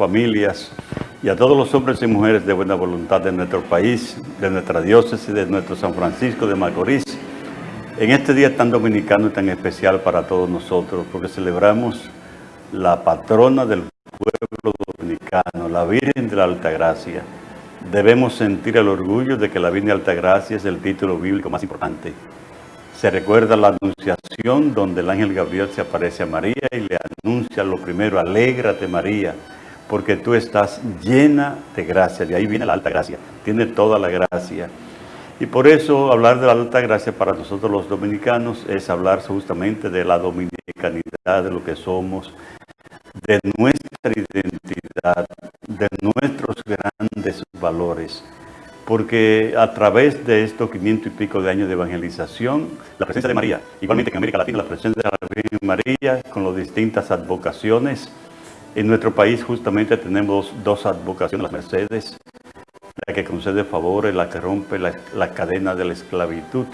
familias y a todos los hombres y mujeres de buena voluntad de nuestro país, de nuestra diócesis, de nuestro San Francisco de Macorís, en este día tan dominicano y tan especial para todos nosotros, porque celebramos la patrona del pueblo dominicano, la Virgen de la Altagracia. Debemos sentir el orgullo de que la Virgen de Altagracia es el título bíblico más importante. Se recuerda la anunciación donde el ángel Gabriel se aparece a María y le anuncia lo primero, alégrate María, porque tú estás llena de gracia. De ahí viene la alta gracia, tiene toda la gracia. Y por eso hablar de la alta gracia para nosotros los dominicanos es hablar justamente de la dominicanidad, de lo que somos, de nuestra identidad, de nuestros grandes valores. Porque a través de estos 500 y pico de años de evangelización, la presencia de María, igualmente en América Latina, la presencia de la Virgen María con las distintas advocaciones, en nuestro país justamente tenemos dos advocaciones, las Mercedes, la que concede favores, la que rompe la, cadena de la esclavitud.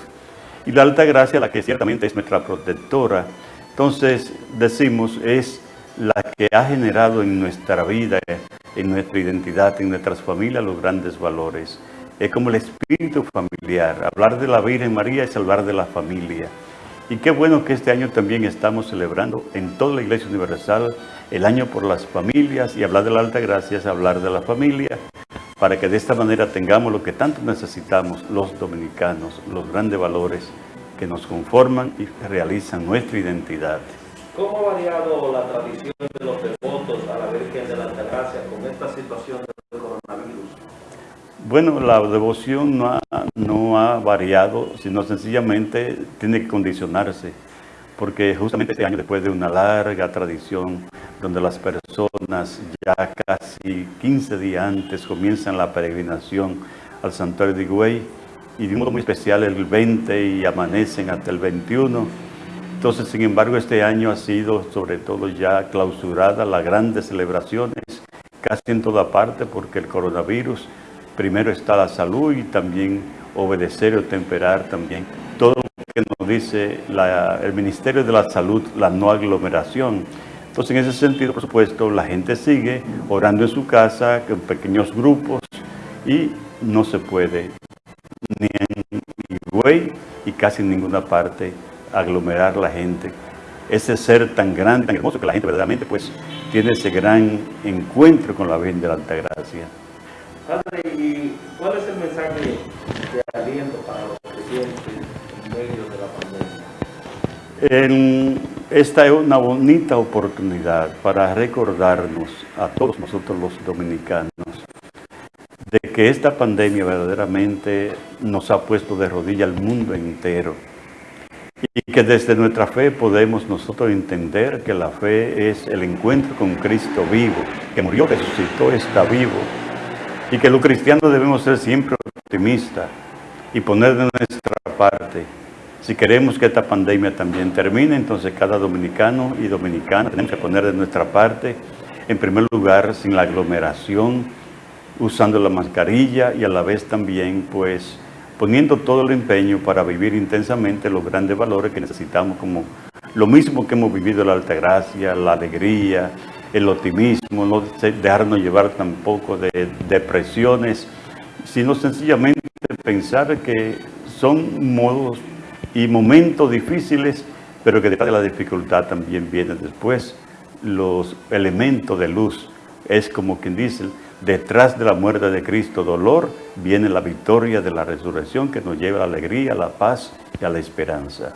Y la alta gracia, la que ciertamente es nuestra protectora. Entonces, decimos, es la que ha generado en nuestra vida, en nuestra identidad, en nuestras familias, los grandes valores. Es como el espíritu familiar. Hablar de la Virgen María es hablar de la familia. Y qué bueno que este año también estamos celebrando en toda la Iglesia Universal el año por las familias y hablar de la alta gracia es hablar de la familia para que de esta manera tengamos lo que tanto necesitamos los dominicanos, los grandes valores que nos conforman y realizan nuestra identidad. ¿Cómo ha variado la tradición de los devotos a la Virgen de la Altagracia con esta situación del coronavirus? Bueno, la devoción no ha, no ha variado, sino sencillamente tiene que condicionarse, porque justamente este año, después de una larga tradición donde las personas ya casi 15 días antes comienzan la peregrinación al santuario de Higüey y de un modo muy especial el 20 y amanecen hasta el 21. Entonces, sin embargo, este año ha sido sobre todo ya clausurada las grandes celebraciones casi en toda parte porque el coronavirus, primero está la salud y también obedecer o temperar también todo lo que nos dice el Ministerio de la Salud, la no aglomeración. Entonces, en ese sentido, por supuesto, la gente sigue orando en su casa, en pequeños grupos, y no se puede ni en Higüey y casi en ninguna parte aglomerar la gente. Ese ser tan grande, tan hermoso, que la gente verdaderamente pues tiene ese gran encuentro con la Virgen de la Altagracia. Padre, ¿y cuál es el mensaje de aliento para los creyentes en medio de la pandemia? esta es una bonita oportunidad para recordarnos a todos nosotros los dominicanos de que esta pandemia verdaderamente nos ha puesto de rodilla al mundo entero y que desde nuestra fe podemos nosotros entender que la fe es el encuentro con Cristo vivo, que murió, resucitó, está vivo y que los cristianos debemos ser siempre optimistas y poner de nuestra parte. Si queremos que esta pandemia también termine, entonces cada dominicano y dominicana tenemos que poner de nuestra parte, en primer lugar, sin la aglomeración, usando la mascarilla y a la vez también, pues, poniendo todo el empeño para vivir intensamente los grandes valores que necesitamos, como lo mismo que hemos vivido la altagracia, la alegría, el optimismo, no dejarnos llevar tampoco de depresiones, sino sencillamente pensar que son modos y momentos difíciles, pero que detrás de la dificultad también vienen después los elementos de luz. Es como quien dice, detrás de la muerte de Cristo, dolor, viene la victoria de la resurrección que nos lleva a la alegría, a la paz y a la esperanza.